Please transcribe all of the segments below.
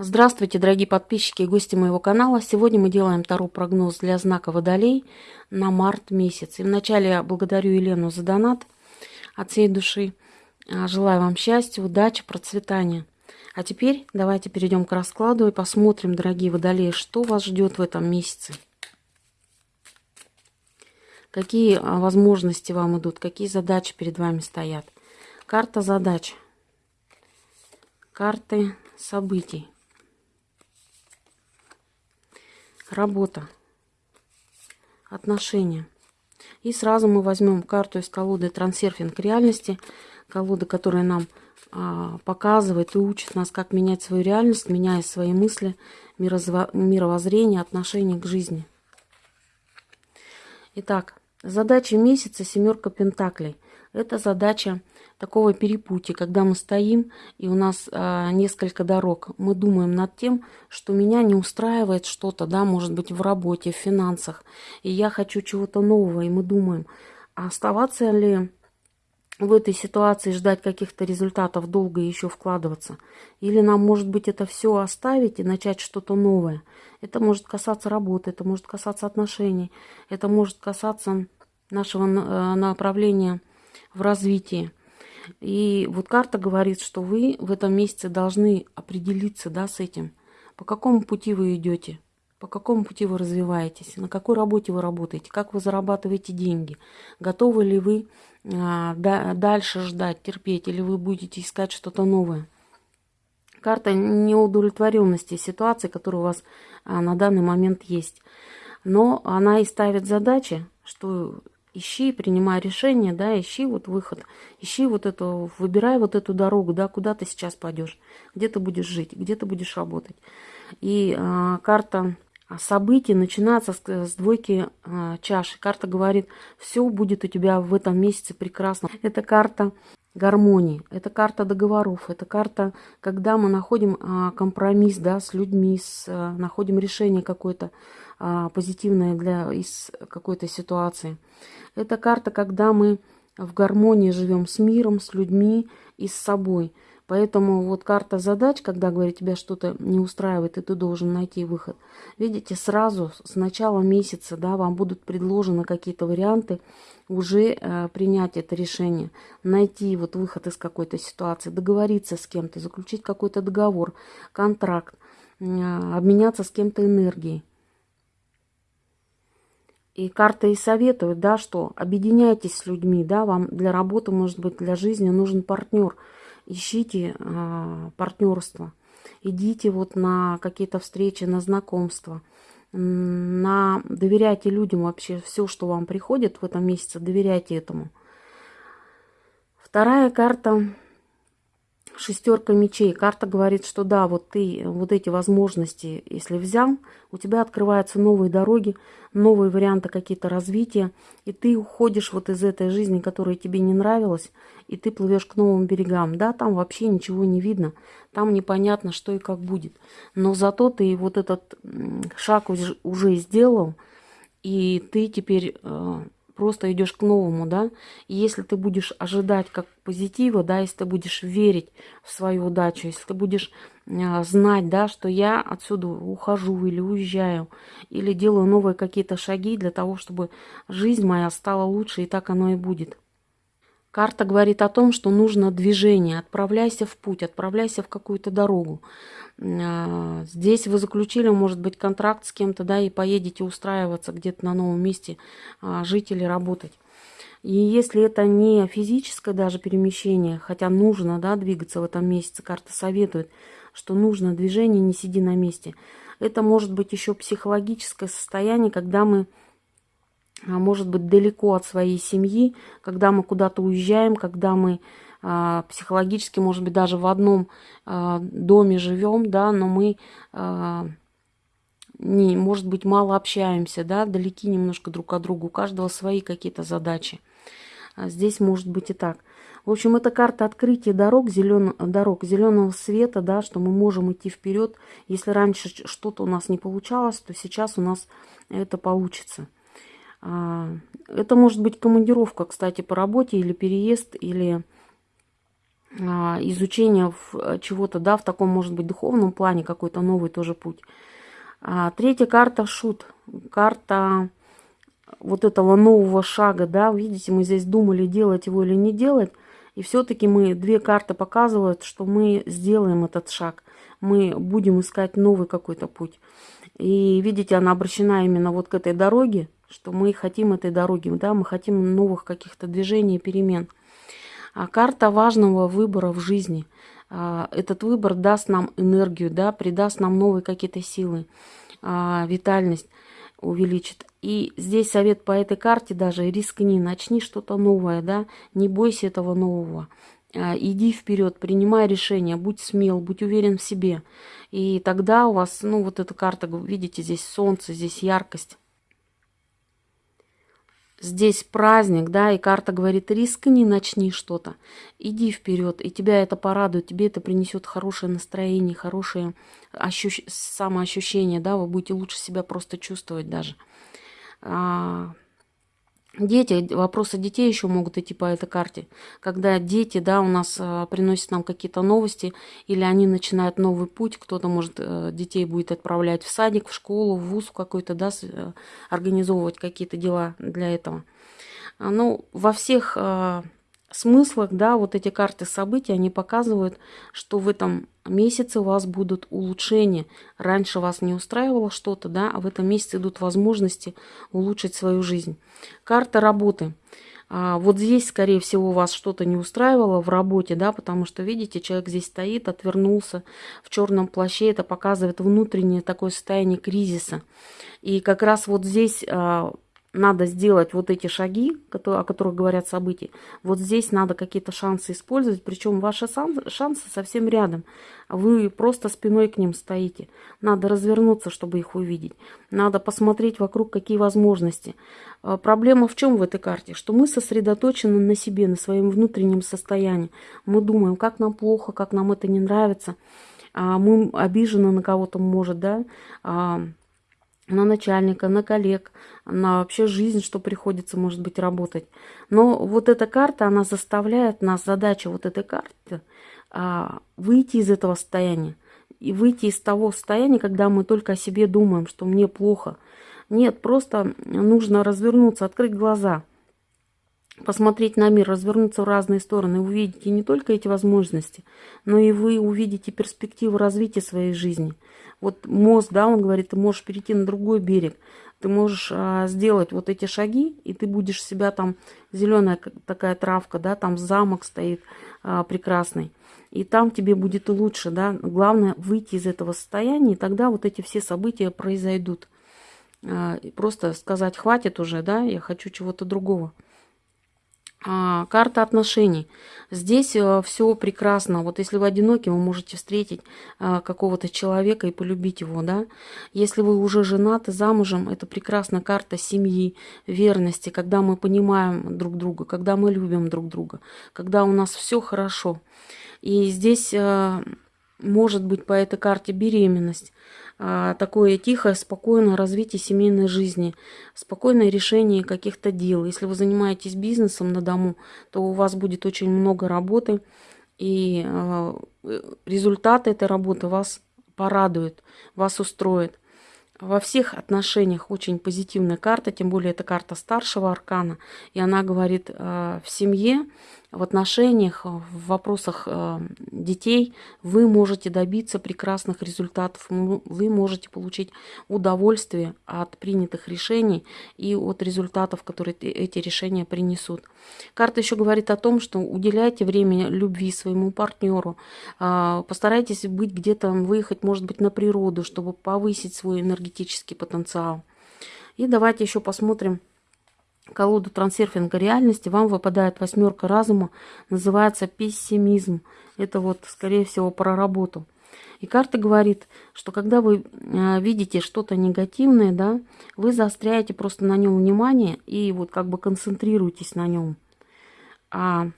Здравствуйте, дорогие подписчики и гости моего канала. Сегодня мы делаем второй прогноз для знака Водолей на март месяц. И вначале я благодарю Елену за донат от всей души. А, желаю вам счастья, удачи, процветания. А теперь давайте перейдем к раскладу и посмотрим, дорогие Водолеи, что вас ждет в этом месяце. Какие а, возможности вам идут, какие задачи перед вами стоят. Карта задач. Карты событий. Работа. Отношения. И сразу мы возьмем карту из колоды «Трансерфинг реальности». Колода, которая нам а, показывает и учит нас, как менять свою реальность, меняя свои мысли, мировоззрение, отношение к жизни. Итак, задача месяца «Семерка Пентаклей». Это задача такого перепутья, когда мы стоим и у нас а, несколько дорог. Мы думаем над тем, что меня не устраивает что-то, да, может быть, в работе, в финансах, и я хочу чего-то нового, и мы думаем, а оставаться ли в этой ситуации ждать каких-то результатов долго и еще вкладываться? Или нам, может быть, это все оставить и начать что-то новое? Это может касаться работы, это может касаться отношений, это может касаться нашего э, направления в развитии. И вот карта говорит, что вы в этом месяце должны определиться да, с этим. По какому пути вы идете, по какому пути вы развиваетесь, на какой работе вы работаете, как вы зарабатываете деньги, готовы ли вы а, да, дальше ждать, терпеть, или вы будете искать что-то новое. Карта неудовлетворенности ситуации, которая у вас а, на данный момент есть. Но она и ставит задачи, что ищи, принимай решение, да, ищи вот выход, ищи вот эту, выбирай вот эту дорогу, да, куда ты сейчас пойдешь, где ты будешь жить, где ты будешь работать. И а, карта событий начинается с, с двойки а, чаши. Карта говорит, все будет у тебя в этом месяце прекрасно. Это карта гармонии, это карта договоров, это карта, когда мы находим а, компромисс, да, с людьми, с, а, находим решение какое-то а, позитивное для из какой-то ситуации. Это карта, когда мы в гармонии живем с миром, с людьми и с собой. Поэтому вот карта задач, когда говорит, тебя что-то не устраивает, и ты должен найти выход. Видите, сразу с начала месяца да, вам будут предложены какие-то варианты уже э, принять это решение, найти вот выход из какой-то ситуации, договориться с кем-то, заключить какой-то договор, контракт, э, обменяться с кем-то энергией. И карты и советуют, да, что объединяйтесь с людьми, да, вам для работы, может быть, для жизни нужен партнер. Ищите э, партнерство. Идите вот на какие-то встречи, на знакомства. На... Доверяйте людям вообще все, что вам приходит в этом месяце, доверяйте этому. Вторая карта шестерка мечей. Карта говорит, что да, вот ты вот эти возможности, если взял, у тебя открываются новые дороги, новые варианты какие-то развития, и ты уходишь вот из этой жизни, которая тебе не нравилась, и ты плывешь к новым берегам. Да, там вообще ничего не видно, там непонятно, что и как будет. Но зато ты вот этот шаг уже сделал, и ты теперь э, просто идешь к новому, да. И если ты будешь ожидать как позитива, да, если ты будешь верить в свою удачу, если ты будешь э, знать, да, что я отсюда ухожу или уезжаю, или делаю новые какие-то шаги для того, чтобы жизнь моя стала лучше, и так оно и будет. Карта говорит о том, что нужно движение. Отправляйся в путь, отправляйся в какую-то дорогу. А, здесь вы заключили, может быть, контракт с кем-то, да, и поедете устраиваться где-то на новом месте, а, жить или работать. И если это не физическое даже перемещение, хотя нужно, да, двигаться в этом месяце, карта советует, что нужно движение, не сиди на месте. Это может быть еще психологическое состояние, когда мы может быть, далеко от своей семьи, когда мы куда-то уезжаем, когда мы а, психологически, может быть, даже в одном а, доме живем, да, но мы, а, не, может быть, мало общаемся, да, далеки немножко друг от друга, у каждого свои какие-то задачи. А здесь может быть и так. В общем, это карта открытия дорог, зелен... дорог зеленого света, да, что мы можем идти вперед. Если раньше что-то у нас не получалось, то сейчас у нас это получится. Это может быть командировка, кстати, по работе или переезд, или а, изучения э, чего-то, да, в таком, может быть, духовном плане, какой-то новый тоже путь. А, третья карта шут. Карта вот этого нового шага, да, видите, мы здесь думали, делать его или не делать, и все-таки мы, две карты показывают, что мы сделаем этот шаг, мы будем искать новый какой-то путь. И видите, она обращена именно вот к этой дороге, что мы хотим этой дороги, да, мы хотим новых каких-то движений, перемен. А карта важного выбора в жизни. А, этот выбор даст нам энергию, да, придаст нам новые какие-то силы, а, витальность увеличит. И здесь совет по этой карте даже рискни, начни что-то новое, да, не бойся этого нового. А, иди вперед, принимай решение, будь смел, будь уверен в себе. И тогда у вас, ну вот эта карта, видите, здесь солнце, здесь яркость. Здесь праздник, да, и карта говорит, рискни, начни что-то. Иди вперед, и тебя это порадует, тебе это принесет хорошее настроение, хорошее ощущ... самоощущение, да, вы будете лучше себя просто чувствовать даже. Дети, вопросы детей еще могут идти по этой карте. Когда дети, да, у нас а, приносят нам какие-то новости, или они начинают новый путь, кто-то, может, а, детей будет отправлять в садик, в школу, в вуз какой-то, да, э, организовывать какие-то дела для этого. Ну, во всех а, смыслах, да, вот эти карты событий, они показывают, что в этом месяце у вас будут улучшения. Раньше вас не устраивало что-то, да, а в этом месяце идут возможности улучшить свою жизнь. Карта работы. А вот здесь, скорее всего, вас что-то не устраивало в работе, да, потому что, видите, человек здесь стоит, отвернулся в черном плаще, это показывает внутреннее такое состояние кризиса. И как раз вот здесь а, надо сделать вот эти шаги, о которых говорят события. Вот здесь надо какие-то шансы использовать, причем ваши шансы совсем рядом. Вы просто спиной к ним стоите. Надо развернуться, чтобы их увидеть. Надо посмотреть вокруг, какие возможности. А, проблема в чем в этой карте? Что мы сосредоточены на себе, на своем внутреннем состоянии. Мы думаем, как нам плохо, как нам это не нравится. А, мы обижены на кого-то, может, да, а, на начальника, на коллег, на вообще жизнь, что приходится, может быть, работать. Но вот эта карта, она заставляет нас, задача вот этой карты, а, выйти из этого состояния. И выйти из того состояния, когда мы только о себе думаем, что мне плохо. Нет, просто нужно развернуться, открыть глаза, посмотреть на мир, развернуться в разные стороны, увидите не только эти возможности, но и вы увидите перспективу развития своей жизни – вот мост, да, он говорит, ты можешь перейти на другой берег, ты можешь а, сделать вот эти шаги, и ты будешь себя там, зеленая такая травка, да, там замок стоит а, прекрасный, и там тебе будет лучше, да, главное выйти из этого состояния, и тогда вот эти все события произойдут. А, просто сказать, хватит уже, да, я хочу чего-то другого. А, карта отношений. Здесь э, все прекрасно. Вот если вы одиноки, вы можете встретить а, какого-то человека и полюбить его, да. Если вы уже женаты, замужем, это прекрасная карта семьи, верности, когда мы понимаем друг друга, когда мы любим друг друга, когда у нас все хорошо. И здесь э, может быть по этой карте беременность. А, такое тихое, спокойное развитие семейной жизни, спокойное решение каких-то дел. Если вы занимаетесь бизнесом на дому, то у вас будет очень много работы, и а, результаты этой работы вас порадуют, вас устроят. Во всех отношениях очень позитивная карта, тем более это карта старшего аркана, и она говорит, а, в семье в отношениях, э, в вопросах э, детей вы можете добиться прекрасных результатов, вы можете получить удовольствие от принятых решений и от результатов, которые эти решения принесут. Карта еще говорит о том, что уделяйте время любви своему партнеру, а, постарайтесь быть где-то, выехать, может быть, на природу, чтобы повысить свой энергетический потенциал. И давайте еще посмотрим, колоду трансерфинга реальности, вам выпадает восьмерка разума, называется пессимизм. Это вот, скорее всего, про работу. И карта говорит, что когда вы э, видите что-то негативное, да, вы заостряете просто на нем внимание и вот как бы концентрируетесь на нем. А,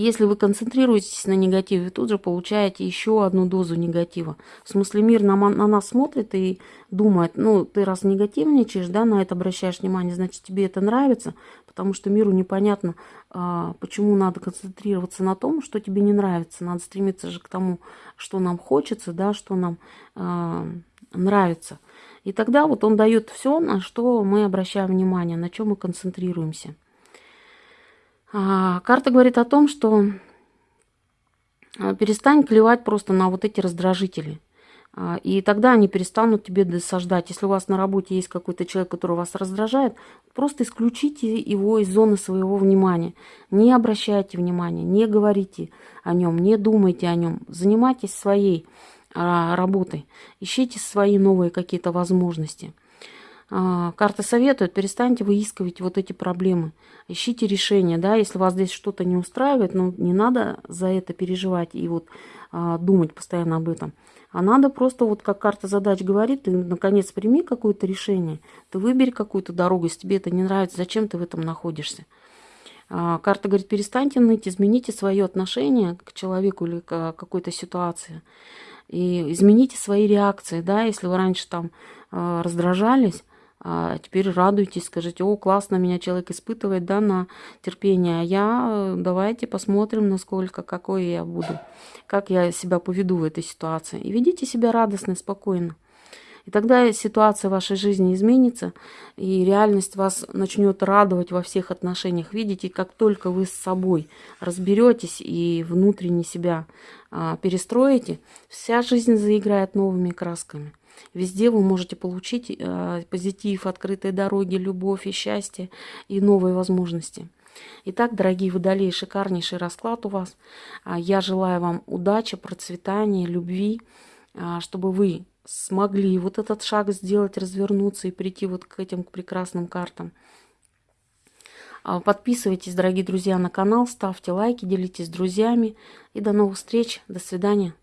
если вы концентрируетесь на негативе, вы тут же получаете еще одну дозу негатива. В смысле, мир на, на нас смотрит и думает, ну, ты раз негативничаешь, да, на это обращаешь внимание, значит, тебе это нравится, потому что миру непонятно, а, почему надо концентрироваться на том, что тебе не нравится. Надо стремиться же к тому, что нам хочется, да, что нам а, нравится. И тогда вот он дает все, на что мы обращаем внимание, на чем мы концентрируемся. А, карта говорит о том, что а, перестань клевать просто на вот эти раздражители. А, и тогда они перестанут тебе досаждать. Если у вас на работе есть какой-то человек, который вас раздражает, просто исключите его из зоны своего внимания. Не обращайте внимания, не говорите о нем, не думайте о нем. Занимайтесь своей работой. Ищите свои новые какие-то возможности. А, карта советует, перестаньте выискивать вот эти проблемы. Ищите решение, да, если вас здесь что-то не устраивает, ну, не надо за это переживать и вот а, думать постоянно об этом. А надо просто, вот как карта задач говорит, ты наконец прими какое-то решение, ты выбери какую-то дорогу, если тебе это не нравится, зачем ты в этом находишься. А, карта говорит, перестаньте ныть, измените свое отношение к человеку или к какой-то ситуации. И измените свои реакции, да, если вы раньше там раздражались, а теперь радуйтесь, скажите, о, классно, меня человек испытывает, да, на терпение, а я, э, давайте посмотрим, насколько, какой я буду, как я себя поведу в этой ситуации. И ведите себя радостно, спокойно. И тогда ситуация в вашей жизни изменится, и реальность вас начнет радовать во всех отношениях. Видите, как только вы с собой разберетесь и внутренне себя а, перестроите, вся жизнь заиграет новыми красками. Везде вы можете получить э, позитив, открытые дороги, любовь и счастье и новые возможности. Итак, дорогие водолеи, шикарнейший расклад у вас. А, я желаю вам удачи, процветания, любви, а, чтобы вы смогли вот этот шаг сделать, развернуться и прийти вот к этим прекрасным картам. А, подписывайтесь, дорогие друзья, на канал, ставьте лайки, делитесь с друзьями. И до новых встреч. До свидания.